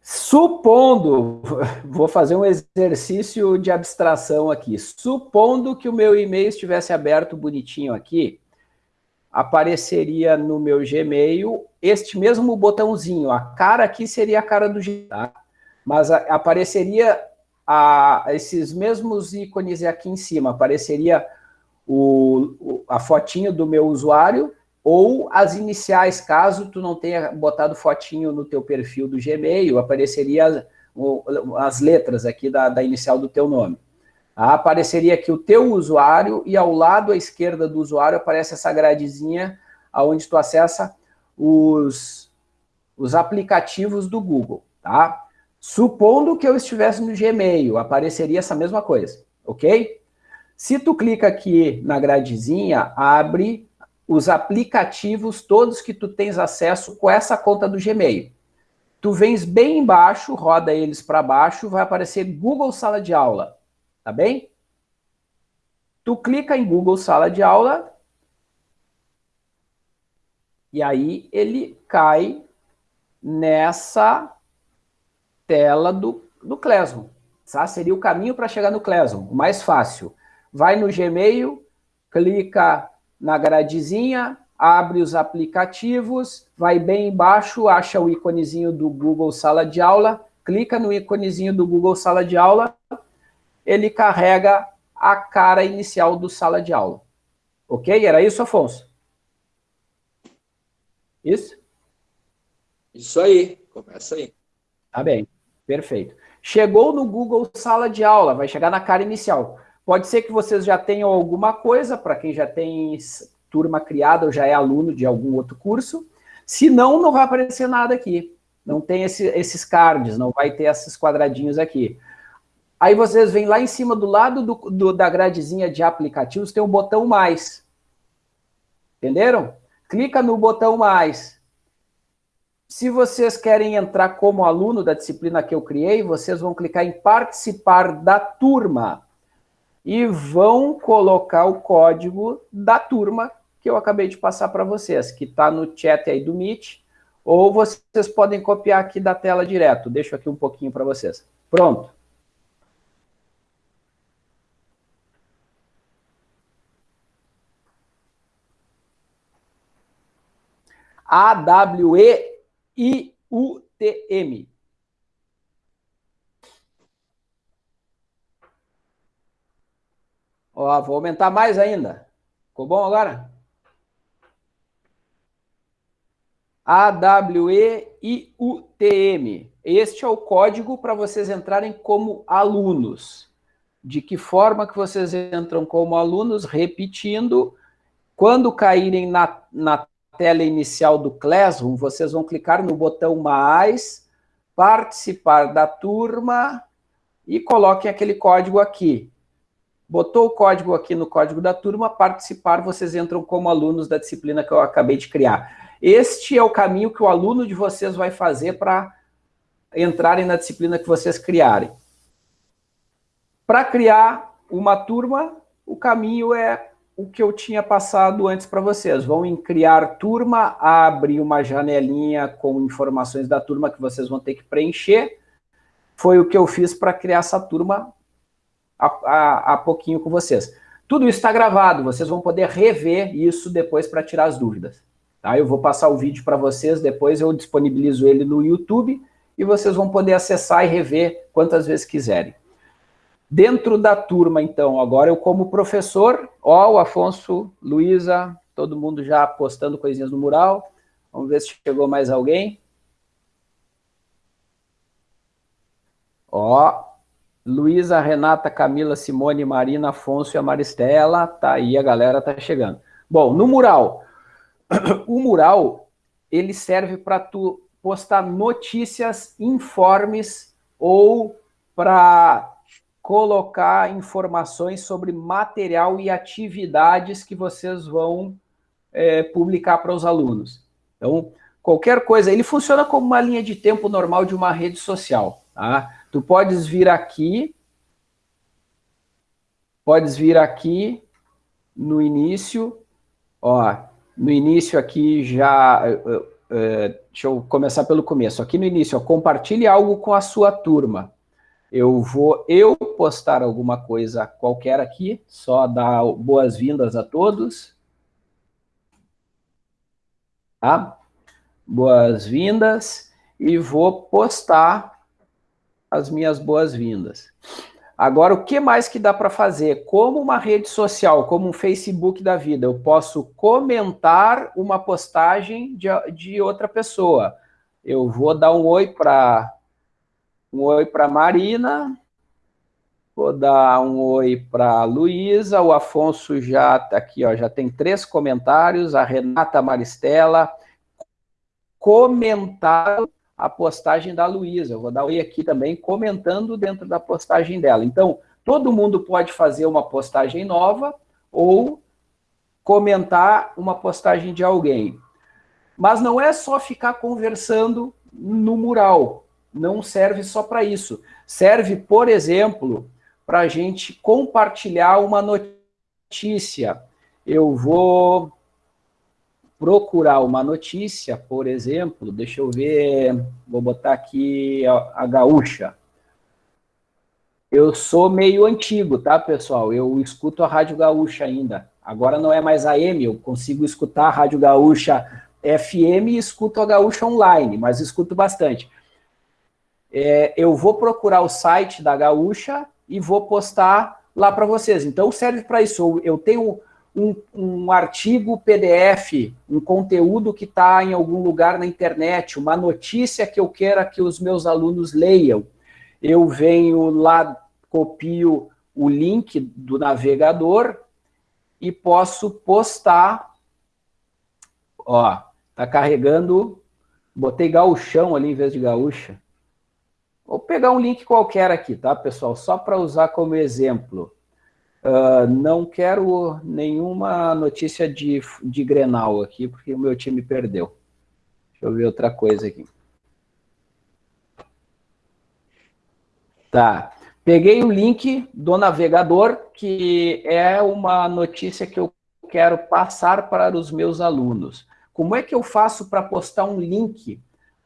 S1: supondo, vou fazer um exercício de abstração aqui. Supondo que o meu e-mail estivesse aberto bonitinho aqui, apareceria no meu Gmail este mesmo botãozinho. A cara aqui seria a cara do Gmail, tá? mas apareceria a, esses mesmos ícones aqui em cima. Apareceria o, a fotinho do meu usuário ou as iniciais, caso tu não tenha botado fotinho no teu perfil do Gmail, apareceria as letras aqui da, da inicial do teu nome. Apareceria aqui o teu usuário e ao lado à esquerda do usuário aparece essa gradezinha onde tu acessa os, os aplicativos do Google, tá? Supondo que eu estivesse no Gmail, apareceria essa mesma coisa, ok? Se tu clica aqui na gradezinha, abre os aplicativos todos que tu tens acesso com essa conta do Gmail. Tu vens bem embaixo, roda eles para baixo, vai aparecer Google Sala de Aula, tá bem? Tu clica em Google Sala de Aula e aí ele cai nessa tela do, do Classroom. Tá? Seria o caminho para chegar no Classroom, o mais fácil vai no Gmail, clica na gradezinha, abre os aplicativos, vai bem embaixo, acha o íconezinho do Google Sala de Aula, clica no íconezinho do Google Sala de Aula, ele carrega a cara inicial do Sala de Aula. Ok? Era isso, Afonso? Isso?
S2: Isso aí, começa aí.
S1: Tá bem, perfeito. Chegou no Google Sala de Aula, vai chegar na cara inicial. Pode ser que vocês já tenham alguma coisa, para quem já tem turma criada ou já é aluno de algum outro curso. Se não, não vai aparecer nada aqui. Não tem esse, esses cards, não vai ter esses quadradinhos aqui. Aí vocês vêm lá em cima do lado do, do, da gradezinha de aplicativos, tem o um botão mais. Entenderam? Clica no botão mais. Se vocês querem entrar como aluno da disciplina que eu criei, vocês vão clicar em participar da turma e vão colocar o código da turma que que eu acabei de passar para vocês, que está no chat aí do Meet, ou vocês podem copiar aqui da tela direto. Deixo aqui um pouquinho para vocês. Pronto. A-W-E-I-U-T-M. Ó, vou aumentar mais ainda. Ficou bom agora? A-W-E-I-U-T-M. Este é o código para vocês entrarem como alunos. De que forma que vocês entram como alunos? Repetindo, quando caírem na, na tela inicial do Classroom, vocês vão clicar no botão mais, participar da turma e coloquem aquele código aqui. Botou o código aqui no código da turma, participar, vocês entram como alunos da disciplina que eu acabei de criar. Este é o caminho que o aluno de vocês vai fazer para entrarem na disciplina que vocês criarem. Para criar uma turma, o caminho é o que eu tinha passado antes para vocês. Vão em criar turma, abre uma janelinha com informações da turma que vocês vão ter que preencher. Foi o que eu fiz para criar essa turma há, pouquinho com vocês. Tudo isso está gravado, vocês vão poder rever isso depois para tirar as dúvidas. Tá? Eu vou passar o vídeo para vocês, depois eu disponibilizo ele no YouTube e vocês vão poder acessar e rever quantas vezes quiserem. Dentro da turma, então, agora eu como professor, ó, o Afonso, Luísa, todo mundo já postando coisinhas no mural. Vamos ver se chegou mais alguém. Ó, Luísa, Renata, Camila, Simone, Marina, Afonso e a Maristela. Tá aí, a galera tá chegando. Bom, no mural. O mural, ele serve para tu postar notícias, informes ou para colocar informações sobre material e atividades que vocês vão é, publicar para os alunos. Então, qualquer coisa, ele funciona como uma linha de tempo normal de uma rede social, tá? Tu podes vir aqui, podes vir aqui no início, ó, no início aqui já, uh, uh, deixa eu começar pelo começo, aqui no início, ó, compartilhe algo com a sua turma. Eu vou eu postar alguma coisa qualquer aqui, só dar boas-vindas a todos. Tá? Boas-vindas e vou postar as minhas boas-vindas. Agora, o que mais que dá para fazer? Como uma rede social, como um Facebook da vida, eu posso comentar uma postagem de, de outra pessoa. Eu vou dar um oi para um oi para Marina, vou dar um oi para Luísa, o Afonso já está aqui, ó, já tem três comentários, a Renata Maristela, comentário a postagem da Luísa. Eu vou dar oi aqui também, comentando dentro da postagem dela. Então, todo mundo pode fazer uma postagem nova ou comentar uma postagem de alguém. Mas não é só ficar conversando no mural. Não serve só para isso. Serve, por exemplo, para a gente compartilhar uma notícia. Eu vou procurar uma notícia, por exemplo, deixa eu ver, vou botar aqui a, a gaúcha. Eu sou meio antigo, tá, pessoal? Eu escuto a Rádio Gaúcha ainda. Agora não é mais AM, eu consigo escutar a Rádio Gaúcha FM e escuto a Gaúcha online, mas escuto bastante. É, eu vou procurar o site da Gaúcha e vou postar lá para vocês. Então serve para isso. Eu tenho um, um artigo PDF, um conteúdo que está em algum lugar na internet, uma notícia que eu queira que os meus alunos leiam. Eu venho lá, copio o link do navegador e posso postar. Ó, tá carregando, botei gauchão ali em vez de gaúcha. Vou pegar um link qualquer aqui, tá, pessoal? Só para usar como exemplo. Uh, não quero nenhuma notícia de, de Grenal aqui, porque o meu time perdeu. Deixa eu ver outra coisa aqui. Tá. Peguei o link do navegador, que é uma notícia que eu quero passar para os meus alunos. Como é que eu faço para postar um link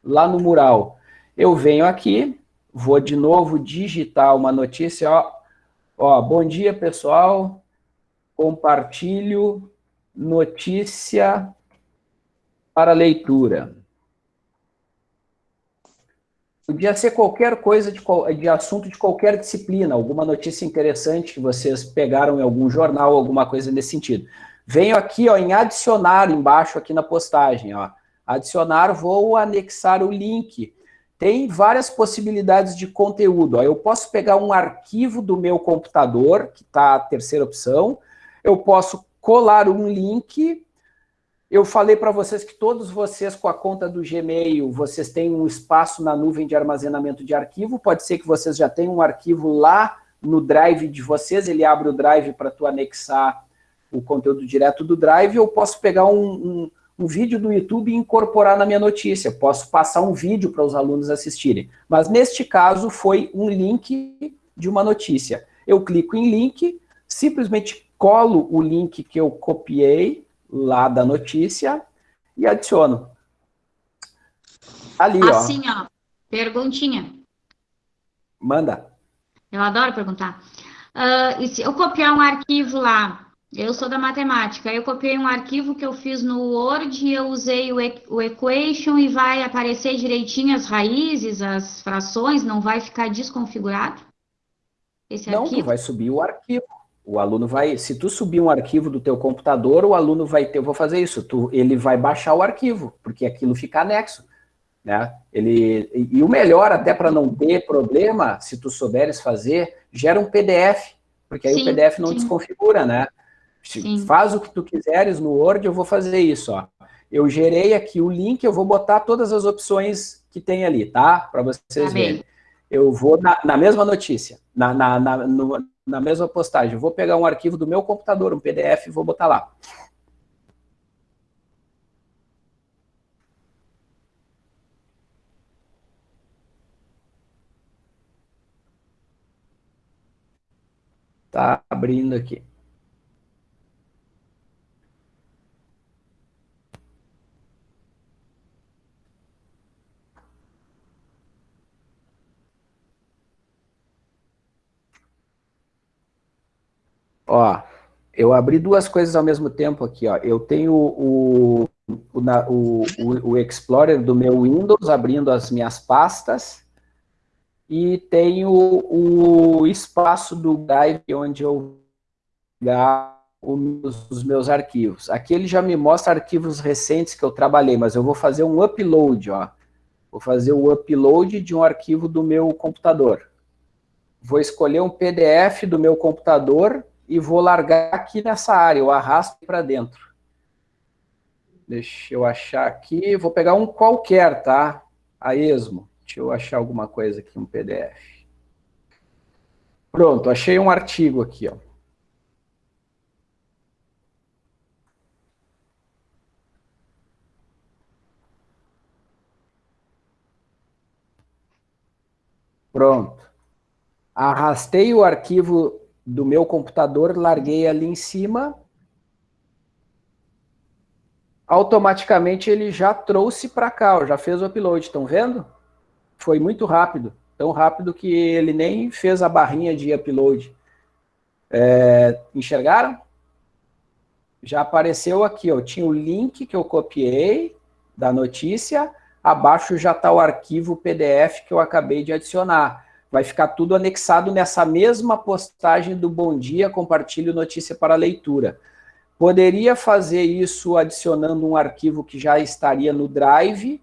S1: lá no mural? Eu venho aqui, vou de novo digitar uma notícia, ó, ó bom dia pessoal, compartilho notícia para leitura. Podia ser qualquer coisa de, de, assunto de qualquer disciplina, alguma notícia interessante que vocês pegaram em algum jornal, alguma coisa nesse sentido. Venho aqui ó, em adicionar embaixo aqui na postagem. Ó. Adicionar, vou anexar o link. Tem várias possibilidades de conteúdo. Eu posso pegar um arquivo do meu computador, que está a terceira opção. Eu posso colar um link eu falei para vocês que todos vocês com a conta do Gmail, vocês têm um espaço na nuvem de armazenamento de arquivo, pode ser que vocês já tenham um arquivo lá no Drive de vocês, ele abre o Drive para tu anexar o conteúdo direto do Drive, eu posso pegar um, um, um, vídeo do YouTube e incorporar na minha notícia, posso passar um vídeo para os alunos assistirem. Mas neste caso foi um link de uma notícia. Eu clico em link, simplesmente colo o link que eu copiei, lá da notícia e adiciono.
S5: Ali, ó. Assim, ó. Perguntinha.
S1: Manda.
S5: Eu adoro perguntar. Uh, e se eu copiar um arquivo lá, eu sou da matemática, eu copiei um arquivo que eu fiz no Word, eu usei o, o equation e vai aparecer direitinho as raízes, as frações, não vai ficar desconfigurado?
S1: Esse não, arquivo? vai subir o arquivo. O aluno vai, se tu subir um arquivo do teu computador, o aluno vai ter, eu vou fazer isso, tu, ele vai baixar o arquivo, porque aquilo fica anexo. Né? Ele, e o melhor, até para não ter problema, se tu souberes fazer, gera um PDF, porque aí sim, o PDF não sim. desconfigura, né? Sim. Faz o que tu quiseres no Word, eu vou fazer isso, ó. Eu gerei aqui o link, eu vou botar todas as opções que tem ali, tá? Para vocês tá verem. Eu vou na, na mesma notícia, na, na, na no, na mesma postagem. vou pegar um arquivo do meu computador, um PDF, e vou botar lá. Tá abrindo aqui. Ó, eu abri duas coisas ao mesmo tempo aqui, ó. Eu tenho o, o, o, o, Explorer do meu Windows abrindo as minhas pastas e tenho o espaço do Drive onde eu os, os meus arquivos. Aqui ele já me mostra arquivos recentes que eu trabalhei, mas eu vou fazer um upload, ó. Vou fazer o upload de um arquivo do meu computador. Vou escolher um PDF do meu computador e vou largar aqui nessa área, eu arrasto para dentro. Deixa eu achar aqui, vou pegar um qualquer, tá? A esmo. Deixa eu achar alguma coisa aqui, um PDF. Pronto, achei um artigo aqui, ó. Pronto. Arrastei o arquivo do meu computador, larguei ali em cima, automaticamente ele já trouxe para cá, já fez o upload, estão vendo? Foi muito rápido, tão rápido que ele nem fez a barrinha de upload. É, enxergaram? Já apareceu aqui, ó, tinha o link que eu copiei da notícia, abaixo já está o arquivo PDF que eu acabei de adicionar vai ficar tudo anexado nessa mesma postagem do Bom Dia, compartilho notícia para leitura. Poderia fazer isso adicionando um arquivo que já estaria no Drive,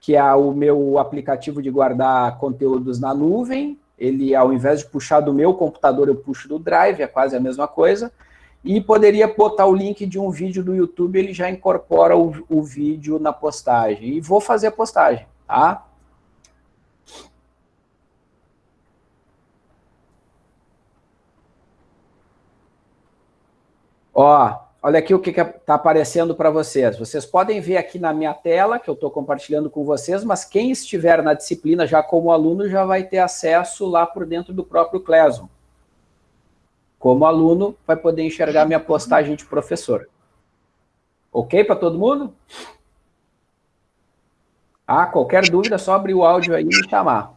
S1: que é o meu aplicativo de guardar conteúdos na nuvem. Ele, ao invés de puxar do meu computador, eu puxo do Drive, é quase a mesma coisa. E poderia botar o link de um vídeo do YouTube, ele já incorpora o, o vídeo na postagem. E vou fazer a postagem, tá? Ó, olha aqui o que está aparecendo para vocês. Vocês podem ver aqui na minha tela, que eu estou compartilhando com vocês, mas quem estiver na disciplina já como aluno já vai ter acesso lá por dentro do próprio Classroom. como aluno, vai poder enxergar minha postagem de professor. Ok para todo mundo? Ah, qualquer dúvida, só abrir o áudio aí e chamar.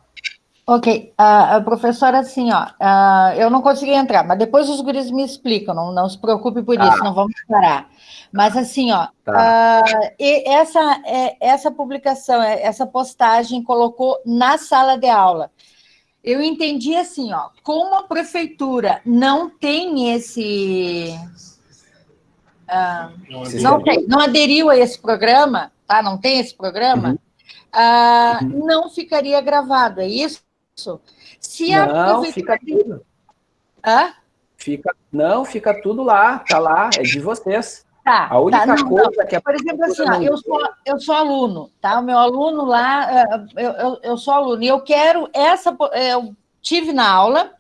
S3: Ok, uh, professora, assim, ó, uh, eu não consegui entrar, mas depois os guris me explicam, não, não se preocupe por tá. isso, não vamos parar. Mas assim, ó, tá. uh, essa, é, essa publicação, é, essa postagem colocou na sala de aula. Eu entendi assim, ó, como a prefeitura não tem esse... Uh, não, tem, não aderiu a esse programa, tá? Não tem esse programa, uhum. Uh, uhum. não ficaria gravado, é isso?
S1: Se não, fica tudo. Hã? Fica, não, fica tudo lá, tá lá, é de vocês.
S3: Tá, a única tá, não, coisa não. que a Por exemplo, assim, ó, eu, sou, eu sou aluno, tá? O meu aluno lá, é, eu, eu, eu sou aluno, e eu quero essa. Eu tive na aula,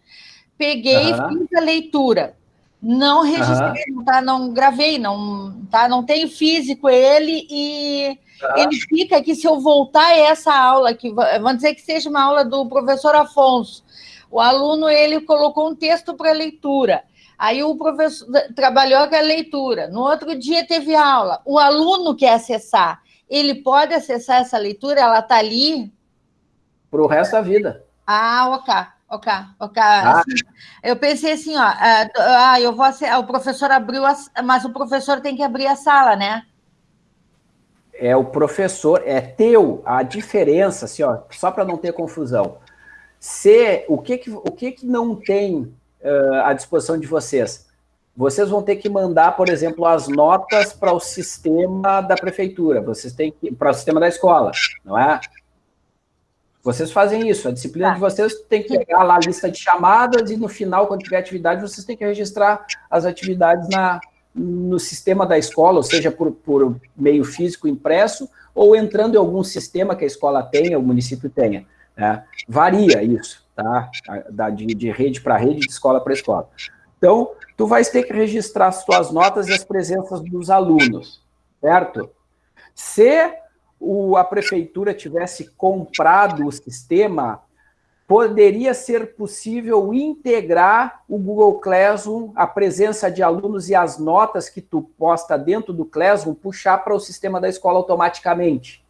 S3: peguei e fiz a leitura. Não registrei, uhum. tá? Não gravei, não, tá? Não tenho físico ele e Tá. Ele fica que se eu voltar a essa aula, que vamos dizer que seja uma aula do professor Afonso, o aluno ele colocou um texto para leitura. Aí o professor trabalhou com a leitura. No outro dia teve aula. O aluno quer acessar. Ele pode acessar essa leitura? Ela está ali?
S1: Para o resto da vida.
S3: Ah, ok. Ok, ok. Ah. Assim, eu pensei assim, ó, ah, ah eu vou, o professor abriu, a, mas o professor tem que abrir a sala, né?
S1: É o professor, é teu, a diferença, assim, ó, só para não ter confusão. Se, o que que, o que, que não tem uh, à disposição de vocês? Vocês vão ter que mandar, por exemplo, as notas para o sistema da prefeitura, vocês têm que, para o sistema da escola, não é? Vocês fazem isso, a disciplina tá. de vocês tem que pegar lá a lista de chamadas e no final, quando tiver atividade, vocês têm que registrar as atividades na, no sistema da escola, ou seja, por, por meio físico impresso, ou entrando em algum sistema que a escola tenha, o município tenha. Né? Varia isso, tá? Da, de, de rede para rede, de escola para escola. Então, tu vais ter que registrar as tuas notas e as presenças dos alunos, certo? Se o, a prefeitura tivesse comprado o sistema, poderia ser possível integrar o Google Classroom, a presença de alunos e as notas que tu posta dentro do Classroom, puxar para o sistema da escola automaticamente.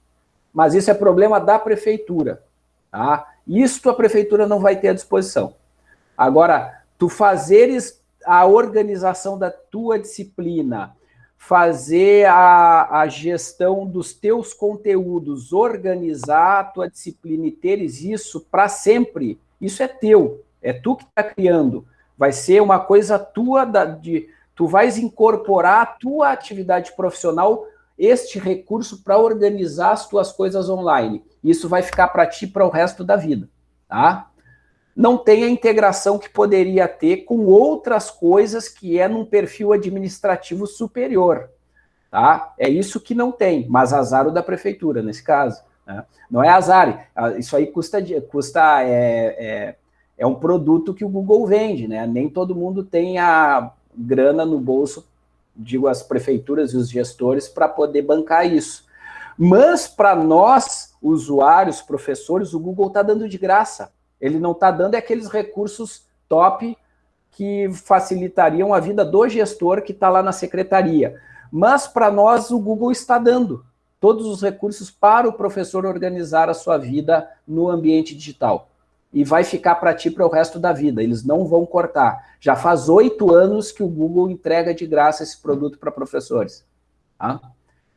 S1: Mas isso é problema da prefeitura. Tá? Isso a prefeitura não vai ter à disposição. Agora, tu fazeres a organização da tua disciplina, fazer a, a gestão dos teus conteúdos, organizar a tua disciplina e teres isso para sempre, isso é teu, é tu que está criando. Vai ser uma coisa tua, da, de, tu vais incorporar a tua atividade profissional este recurso para organizar as tuas coisas online. Isso vai ficar para ti para o resto da vida, tá? Não tem a integração que poderia ter com outras coisas que é num perfil administrativo superior. Tá? É isso que não tem, mas azar o da prefeitura, nesse caso. Né? Não é azar, isso aí custa, custa é, é, é um produto que o Google vende, né? nem todo mundo tem a grana no bolso, digo as prefeituras e os gestores, para poder bancar isso. Mas para nós, usuários, professores, o Google está dando de graça. Ele não está dando aqueles recursos top que facilitariam a vida do gestor que está lá na secretaria. Mas para nós o Google está dando todos os recursos para o professor organizar a sua vida no ambiente digital. E vai ficar para ti para o resto da vida, eles não vão cortar. Já faz oito anos que o Google entrega de graça esse produto para professores. Tá?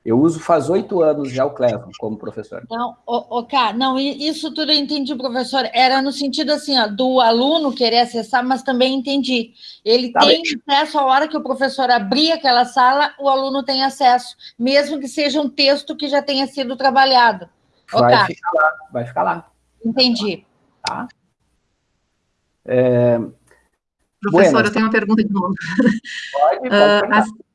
S1: Eu uso faz oito anos já o Clevo como professor.
S3: Não, o, o Cá, não, isso tudo eu entendi, professor. Era no sentido assim, ó, do aluno querer acessar, mas também entendi. Ele tá tem bem. acesso a hora que o professor abrir aquela sala, o aluno tem acesso, mesmo que seja um texto que já tenha sido trabalhado.
S1: Vai ficar lá, vai ficar lá.
S3: Entendi.
S1: Tá? É...
S4: Professor, bueno. eu tenho uma pergunta de novo. Pode, pode. Uh,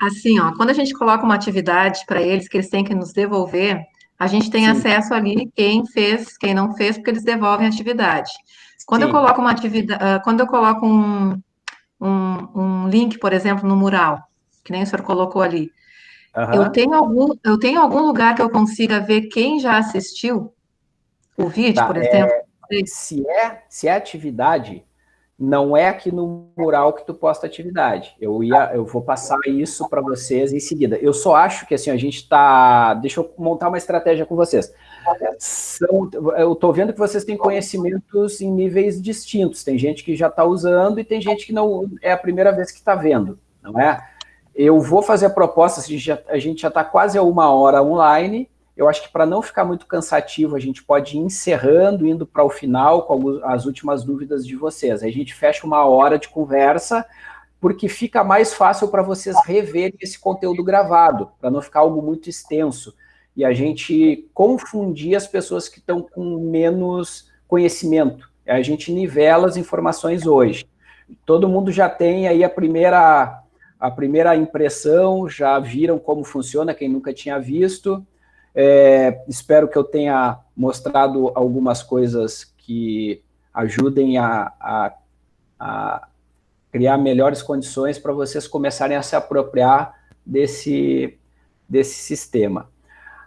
S4: Assim, ó, quando a gente coloca uma atividade para eles que eles têm que nos devolver, a gente tem Sim. acesso ali quem fez, quem não fez, porque eles devolvem a atividade. Quando Sim. eu coloco uma atividade, uh, quando eu coloco um, um, um, link, por exemplo, no mural, que nem o senhor colocou ali, uhum. eu, tenho algum, eu tenho algum lugar que eu consiga ver quem já assistiu o vídeo, tá, por exemplo?
S1: É, se, é, se é atividade, não é aqui no mural que tu posta atividade. Eu ia, eu vou passar isso para vocês em seguida. Eu só acho que assim a gente está, deixa eu montar uma estratégia com vocês. São, eu estou vendo que vocês têm conhecimentos em níveis distintos. Tem gente que já está usando e tem gente que não é a primeira vez que está vendo, não é? Eu vou fazer a proposta. A gente já está quase a uma hora online. Eu acho que para não ficar muito cansativo, a gente pode ir encerrando, indo para o final com as últimas dúvidas de vocês. A gente fecha uma hora de conversa, porque fica mais fácil para vocês reverem esse conteúdo gravado, para não ficar algo muito extenso. E a gente confundir as pessoas que estão com menos conhecimento. A gente nivela as informações hoje. Todo mundo já tem aí a primeira, a primeira impressão, já viram como funciona, quem nunca tinha visto. É, espero que eu tenha mostrado algumas coisas que ajudem a, a, a criar melhores condições para vocês começarem a se apropriar desse, desse sistema.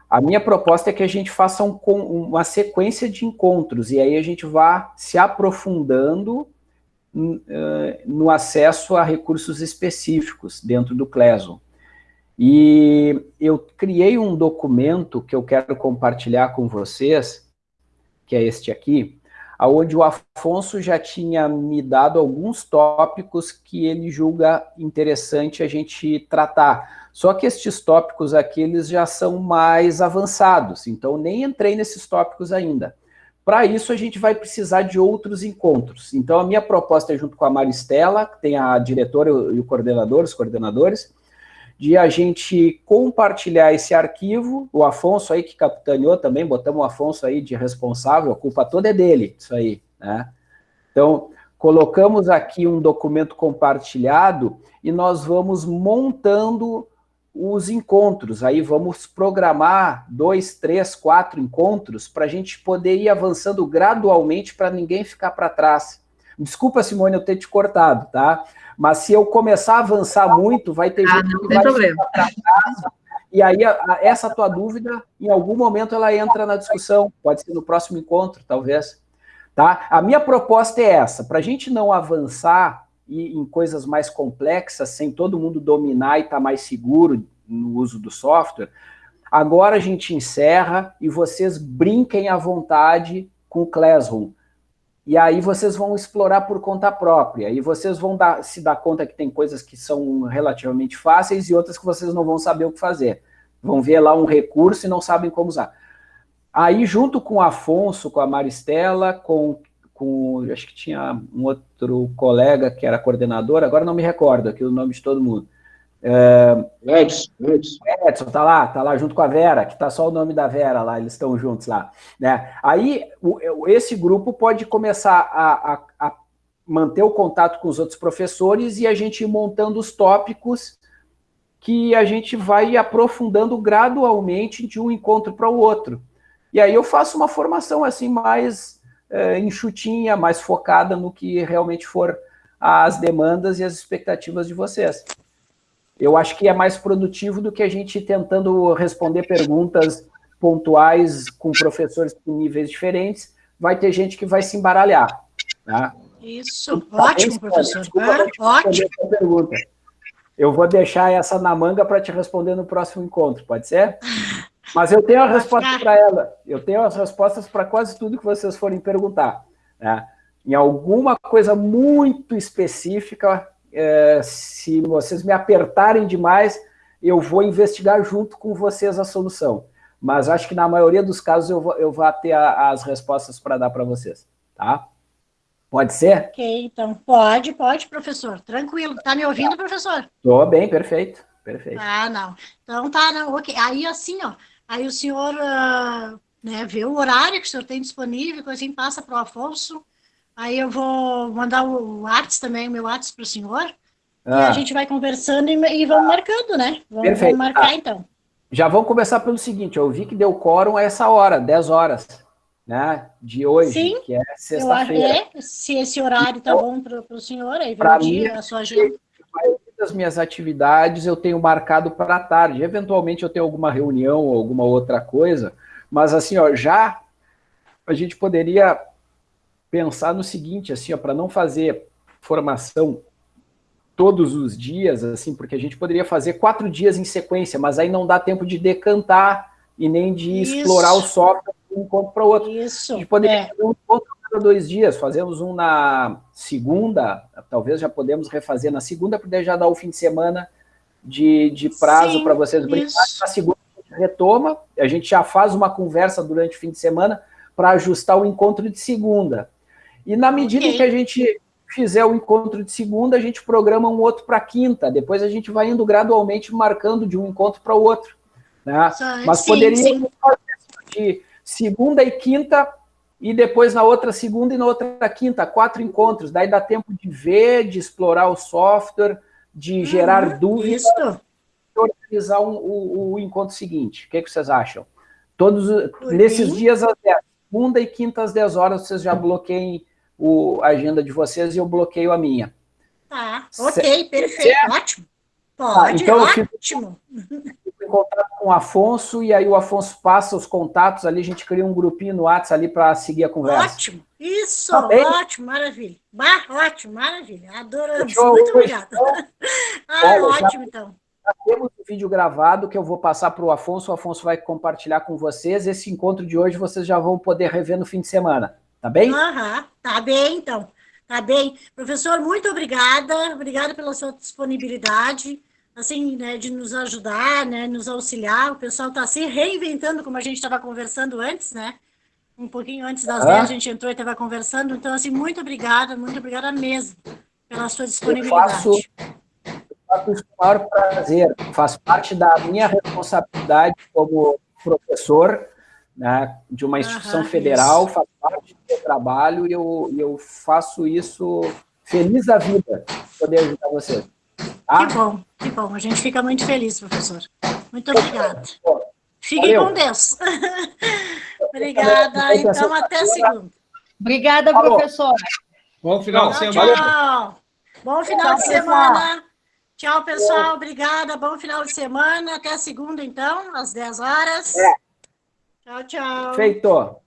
S1: A minha proposta é que a gente faça um, uma sequência de encontros, e aí a gente vá se aprofundando uh, no acesso a recursos específicos dentro do Classroom. E eu criei um documento que eu quero compartilhar com vocês, que é este aqui, onde o Afonso já tinha me dado alguns tópicos que ele julga interessante a gente tratar. Só que estes tópicos aqui, eles já são mais avançados, então nem entrei nesses tópicos ainda. Para isso, a gente vai precisar de outros encontros. Então, a minha proposta é junto com a Maristela, que tem a diretora e o coordenador, os coordenadores, de a gente compartilhar esse arquivo, o Afonso aí que capitaneou também, botamos o Afonso aí de responsável, a culpa toda é dele, isso aí, né? Então, colocamos aqui um documento compartilhado e nós vamos montando os encontros, aí vamos programar dois, três, quatro encontros para a gente poder ir avançando gradualmente para ninguém ficar para trás. Desculpa, Simone, eu ter te cortado, tá? Mas se eu começar a avançar muito, vai ter ah, gente que vai problema. trás, e aí a, a, essa tua dúvida, em algum momento ela entra na discussão, pode ser no próximo encontro, talvez. Tá? A minha proposta é essa, para a gente não avançar e, em coisas mais complexas, sem todo mundo dominar e estar tá mais seguro no uso do software, agora a gente encerra e vocês brinquem à vontade com o Classroom. E aí vocês vão explorar por conta própria, e vocês vão dar, se dar conta que tem coisas que são relativamente fáceis e outras que vocês não vão saber o que fazer. Vão ver lá um recurso e não sabem como usar. Aí, junto com o Afonso, com a Maristela, com, com acho que tinha um outro colega que era coordenador, agora não me recordo aqui o nome de todo mundo,
S2: é, Edson,
S1: Edson. Edson, tá lá, tá lá junto com a Vera, que tá só o nome da Vera lá, eles estão juntos lá. Né? Aí, o, esse grupo pode começar a, a, a, manter o contato com os outros professores e a gente ir montando os tópicos que a gente vai aprofundando gradualmente de um encontro para o outro. E aí eu faço uma formação assim mais é, enxutinha, mais focada no que realmente for as demandas e as expectativas de vocês eu acho que é mais produtivo do que a gente tentando responder perguntas pontuais com professores com níveis diferentes, vai ter gente que vai se embaralhar. Tá?
S3: Isso, então, ótimo, professor. Desculpa, ah, ótimo.
S1: Pergunta. Eu vou deixar essa na manga para te responder no próximo encontro, pode ser? Mas eu tenho a resposta para ela. Eu tenho as respostas para quase tudo que vocês forem perguntar. Né? Em alguma coisa muito específica, é, se vocês me apertarem demais, eu vou investigar junto com vocês a solução. Mas acho que na maioria dos casos eu vou, eu vou ter a, as respostas para dar para vocês, tá? Pode ser?
S3: Ok, então pode, pode, professor. Tranquilo. Tá me ouvindo, professor?
S1: Estou bem, perfeito, perfeito.
S3: Ah, não. Então tá, não, ok. Aí assim, ó, aí o senhor uh, né, vê o horário que o senhor tem disponível, assim, passa para o Afonso, Aí eu vou mandar o WhatsApp também, o meu WhatsApp para o senhor. Ah. E a gente vai conversando e, e vamos marcando, né? Vamos, Perfeito. vamos marcar, ah. então.
S1: Já vamos começar pelo seguinte, eu vi que deu quórum a essa hora, 10 horas, né? De hoje,
S3: Sim,
S1: que é sexta-feira.
S3: É, se esse horário está bom para o senhor, aí vem o dia, a sua agenda.
S1: Das minhas atividades eu tenho marcado para a tarde. Eventualmente eu tenho alguma reunião ou alguma outra coisa, mas assim, ó, já a gente poderia pensar no seguinte, assim, para não fazer formação todos os dias, assim, porque a gente poderia fazer quatro dias em sequência, mas aí não dá tempo de decantar e nem de Isso. explorar o software de um encontro para o outro.
S6: Isso.
S1: A gente poderia é. fazer um encontro cada dois dias, fazemos um na segunda, talvez já podemos refazer na segunda, porque já dá o fim de semana de, de prazo para vocês brincarem. Na segunda a gente retoma, a gente já faz uma conversa durante o fim de semana para ajustar o encontro de segunda. E na medida okay. que a gente fizer o encontro de segunda, a gente programa um outro para quinta. Depois a gente vai indo gradualmente marcando de um encontro para o outro. Né? Mas sim, poderia fazer de segunda e quinta, e depois na outra segunda e na outra quinta, quatro encontros. Daí dá tempo de ver, de explorar o software, de uhum, gerar dúvidas, e organizar um, o, o, encontro seguinte. O que, é que vocês acham? Todos, nesses dias, às 10, segunda e quinta às 10 horas, vocês já bloqueiem o, a agenda de vocês e eu bloqueio a minha.
S6: Tá, ok, perfeito, certo? ótimo.
S1: Pode, ah, então ótimo. Eu fico, fico em contato com o Afonso e aí o Afonso passa os contatos ali, a gente cria um grupinho no WhatsApp ali para seguir a conversa.
S6: Ótimo, isso, tá ótimo, maravilha. Bah, ótimo, maravilha, adoramos, Show, muito obrigada. ah, ótimo já, então.
S1: Já temos o vídeo gravado que eu vou passar para o Afonso, o Afonso vai compartilhar com vocês, esse encontro de hoje vocês já vão poder rever no fim de semana. Tá bem?
S6: Aham, tá bem, então. Tá bem. Professor, muito obrigada. Obrigada pela sua disponibilidade, assim, né, de nos ajudar, né, nos auxiliar. O pessoal está se reinventando, como a gente estava conversando antes, né? Um pouquinho antes das ah. 10 a gente entrou e estava conversando. Então, assim, muito obrigada, muito obrigada mesmo pela sua disponibilidade.
S1: Eu faço, eu faço isso com o maior prazer. Faz parte da minha responsabilidade como professor né, de uma instituição federal, isso. faz parte do meu trabalho e eu, eu faço isso feliz da vida, poder ajudar você.
S6: Tá? Que bom, que bom. A gente fica muito feliz, professor. Muito obrigada. Fique com Deus. Obrigada. Então, até segunda. Obrigada, professor.
S2: Bom final de semana.
S6: Tchau. Bom final de semana. Tchau, pessoal. Obrigada. Bom final de semana. Até segunda, então, às 10 horas. É. Tchau, tchau.
S1: Feito.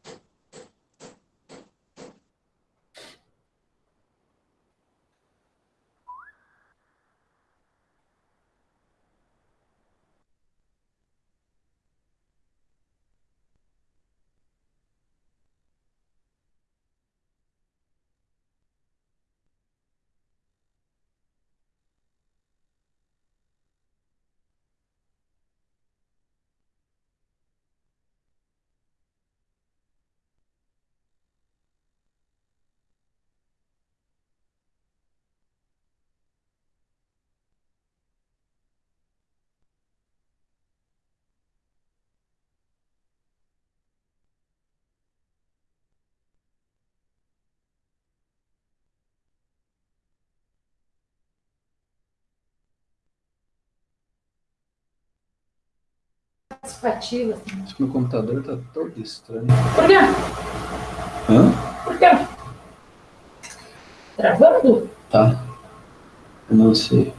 S6: Participativa.
S1: Acho que meu computador tá todo estranho.
S6: Por quê?
S1: Hã?
S6: Por quê? Travando?
S1: Tá. Eu não sei.